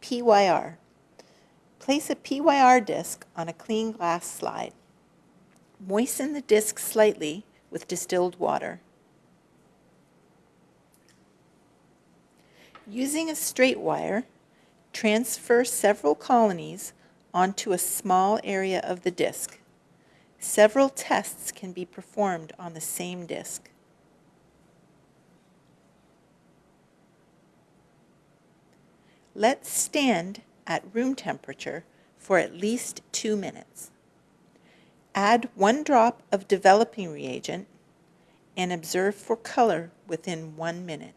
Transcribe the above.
PYR. Place a PYR disc on a clean glass slide. Moisten the disc slightly with distilled water. Using a straight wire, transfer several colonies onto a small area of the disc. Several tests can be performed on the same disc. Let stand at room temperature for at least two minutes. Add one drop of developing reagent and observe for color within one minute.